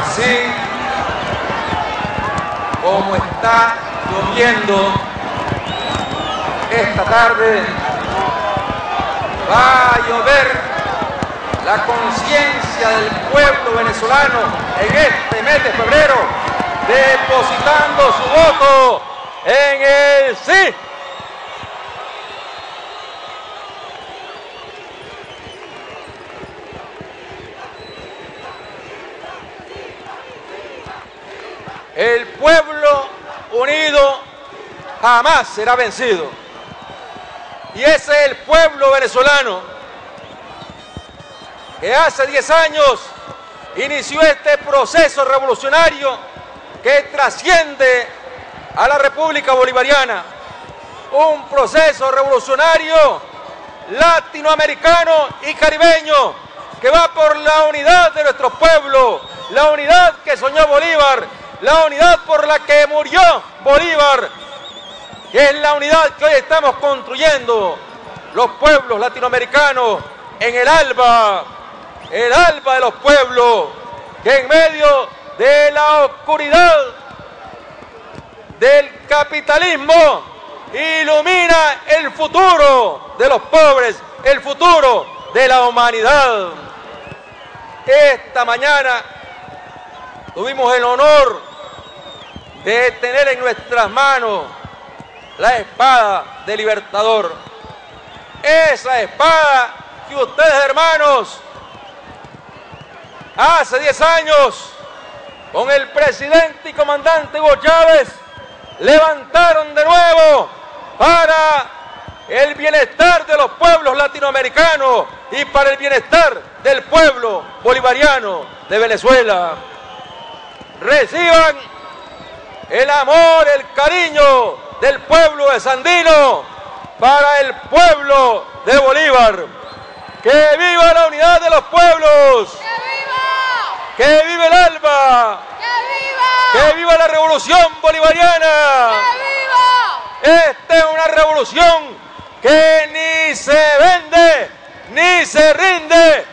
Así como está lloviendo esta tarde, va a llover la conciencia del pueblo venezolano en este mes de febrero, depositando su voto en el sí. El pueblo unido jamás será vencido. Y ese es el pueblo venezolano que hace 10 años inició este proceso revolucionario que trasciende a la República Bolivariana. Un proceso revolucionario latinoamericano y caribeño que va por la unidad de nuestro pueblo, la unidad que soñó Bolívar, la unidad por la que murió Bolívar, que es la unidad que hoy estamos construyendo los pueblos latinoamericanos en el alba, el alba de los pueblos, que en medio de la oscuridad del capitalismo ilumina el futuro de los pobres, el futuro de la humanidad. Esta mañana tuvimos el honor de tener en nuestras manos la espada del libertador. Esa espada que ustedes hermanos hace 10 años con el presidente y comandante Hugo Chávez levantaron de nuevo para el bienestar de los pueblos latinoamericanos y para el bienestar del pueblo bolivariano de Venezuela. Reciban el amor, el cariño del pueblo de Sandino para el pueblo de Bolívar. ¡Que viva la unidad de los pueblos! ¡Que viva! ¡Que viva el alba! ¡Que viva! ¡Que viva la revolución bolivariana! ¡Que viva! Esta es una revolución que ni se vende ni se rinde.